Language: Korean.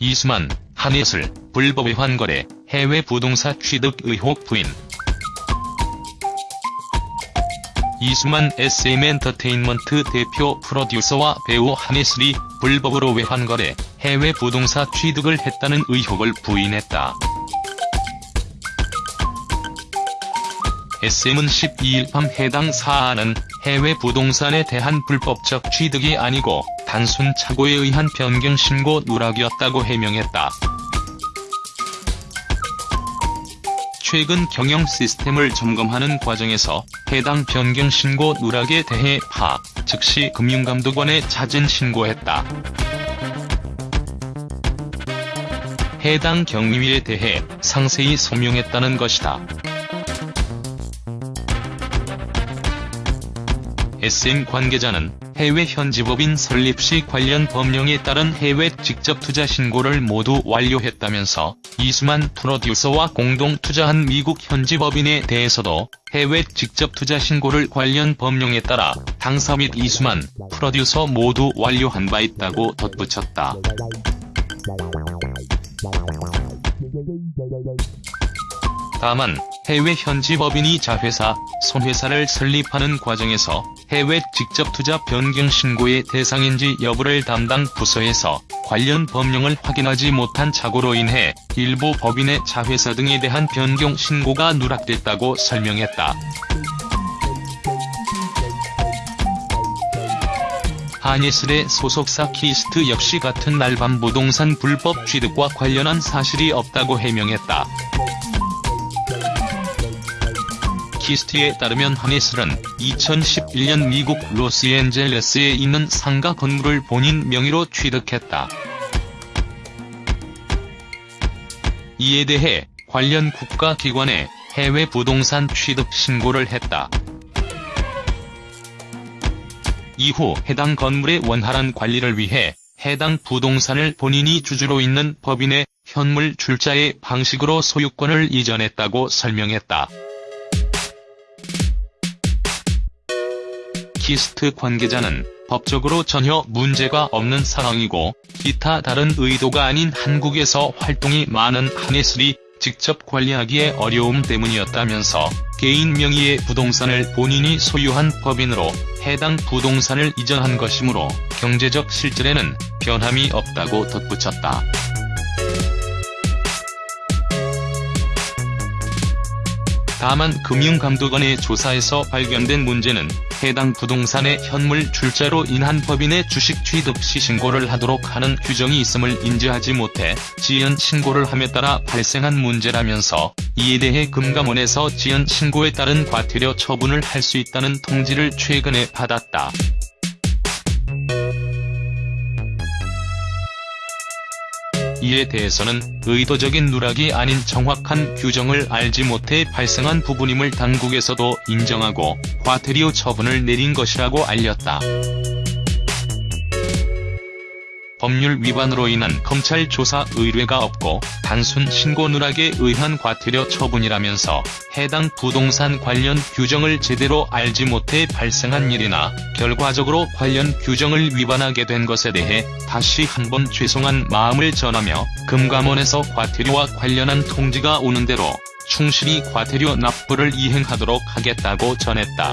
이수만, 한예슬, 불법 외환거래, 해외 부동산 취득 의혹 부인. 이수만 SM엔터테인먼트 대표 프로듀서와 배우 한예슬이 불법으로 외환거래, 해외 부동산 취득을 했다는 의혹을 부인했다. SM은 12일 밤 해당 사안은 해외 부동산에 대한 불법적 취득이 아니고 단순 착오에 의한 변경 신고 누락이었다고 해명했다. 최근 경영 시스템을 점검하는 과정에서 해당 변경 신고 누락에 대해 파, 즉시 금융감독원에 자진 신고했다. 해당 경위에 대해 상세히 소명했다는 것이다. SM 관계자는 해외 현지법인 설립 시 관련 법령에 따른 해외 직접 투자 신고를 모두 완료했다면서 이수만 프로듀서와 공동 투자한 미국 현지법인에 대해서도 해외 직접 투자 신고를 관련 법령에 따라 당사 및 이수만 프로듀서 모두 완료한 바 있다고 덧붙였다. 다만 해외 현지 법인이 자회사, 손회사를 설립하는 과정에서 해외 직접 투자 변경 신고의 대상인지 여부를 담당 부서에서 관련 법령을 확인하지 못한 착오로 인해 일부 법인의 자회사 등에 대한 변경 신고가 누락됐다고 설명했다. 한예슬의 소속사 키스트 역시 같은 날 밤 부동산 불법 취득과 관련한 사실이 없다고 해명했다. 키스트에 따르면 한예슬은 2011년 미국 로스앤젤레스에 있는 상가 건물을 본인 명의로 취득했다. 이에 대해 관련 국가기관에 해외 부동산 취득 신고를 했다. 이후 해당 건물의 원활한 관리를 위해 해당 부동산을 본인이 주주로 있는 법인의 현물 출자의 방식으로 소유권을 이전했다고 설명했다. 키스트 관계자는 법적으로 전혀 문제가 없는 상황이고 기타 다른 의도가 아닌 한국에서 활동이 많은 한예슬이 직접 관리하기에 어려움 때문이었다면서 개인 명의의 부동산을 본인이 소유한 법인으로 해당 부동산을 이전한 것이므로 경제적 실질에는 변함이 없다고 덧붙였다. 다만 금융감독원의 조사에서 발견된 문제는 해당 부동산의 현물 출자로 인한 법인의 주식 취득 시 신고를 하도록 하는 규정이 있음을 인지하지 못해 지연 신고를 함에 따라 발생한 문제라면서 이에 대해 금감원에서 지연 신고에 따른 과태료 처분을 할 수 있다는 통지를 최근에 받았다. 이에 대해서는 의도적인 누락이 아닌 정확한 규정을 알지 못해 발생한 부분임을 당국에서도 인정하고 과태료 처분을 내린 것이라고 알렸다. 법률 위반으로 인한 검찰 조사 의뢰가 없고 단순 신고 누락에 의한 과태료 처분이라면서 해당 부동산 관련 규정을 제대로 알지 못해 발생한 일이나 결과적으로 관련 규정을 위반하게 된 것에 대해 다시 한번 죄송한 마음을 전하며 금감원에서 과태료와 관련한 통지가 오는 대로 충실히 과태료 납부를 이행하도록 하겠다고 전했다.